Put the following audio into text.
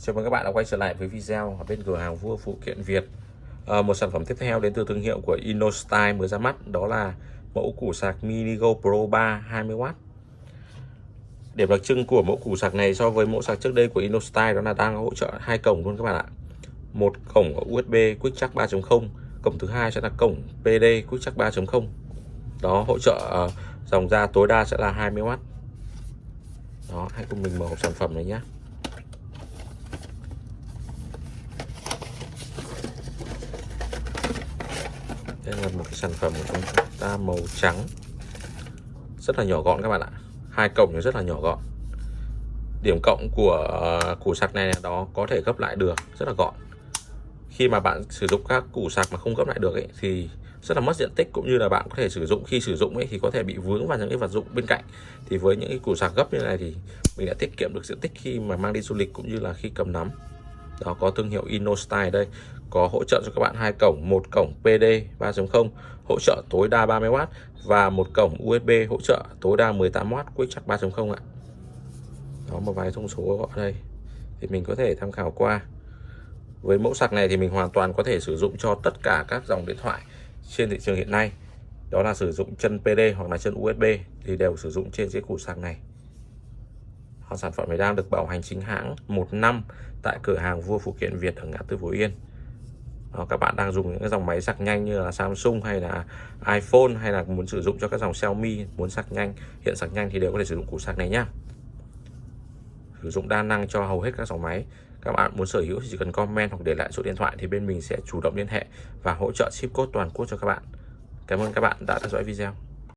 Chào mừng các bạn đã quay trở lại với video ở bên cửa hàng vua phụ kiện Việt. À, Một sản phẩm tiếp theo đến từ thương hiệu của InnoStyle mới ra mắt Đó là mẫu củ sạc Minigo Pro 3 20W Điểm đặc trưng của mẫu củ sạc này so với mẫu sạc trước đây của InnoStyle Đó là đang hỗ trợ hai cổng luôn các bạn ạ. Một cổng USB Quick Charge 3.0 Cổng thứ hai sẽ là cổng PD Quick Charge 3.0 Đó hỗ trợ ờ, dòng ra tối đa sẽ là 20W Đó hãy cùng mình mở hộp sản phẩm này nhé đây là một cái sản phẩm của chúng ta màu trắng. Rất là nhỏ gọn các bạn ạ. Hai cổng rất là nhỏ gọn. Điểm cộng của à, củ sạc này là đó có thể gấp lại được rất là gọn. Khi mà bạn sử dụng các củ sạc mà không gấp lại được ấy, thì rất là mất diện tích cũng như là bạn có thể sử dụng khi sử dụng ấy thì có thể bị vướng vào những cái vật dụng bên cạnh. Thì với những cái củ sạc gấp như này thì mình đã tiết kiệm được diện tích khi mà mang đi du lịch cũng như là khi cầm nắm đó, có thương hiệu InnoStyle đây. Có hỗ trợ cho các bạn hai cổng, một cổng PD 3.0 hỗ trợ tối đa 30W và một cổng USB hỗ trợ tối đa 18W Quick Charge 3.0 ạ. Đó, một vài thông số ở đây. Thì mình có thể tham khảo qua. Với mẫu sạc này thì mình hoàn toàn có thể sử dụng cho tất cả các dòng điện thoại trên thị trường hiện nay. Đó là sử dụng chân PD hoặc là chân USB thì đều sử dụng trên chiếc củ sạc này sản phẩm này đang được bảo hành chính hãng một năm tại cửa hàng vua phụ kiện Việt ở ngã tư Phú Yên. Đó, các bạn đang dùng những cái dòng máy sạc nhanh như là Samsung hay là iPhone hay là muốn sử dụng cho các dòng Xiaomi muốn sạc nhanh hiện sạc nhanh thì đều có thể sử dụng củ sạc này nhá. Sử dụng đa năng cho hầu hết các dòng máy. Các bạn muốn sở hữu thì chỉ cần comment hoặc để lại số điện thoại thì bên mình sẽ chủ động liên hệ và hỗ trợ ship code toàn quốc cho các bạn. Cảm ơn các bạn đã theo dõi video.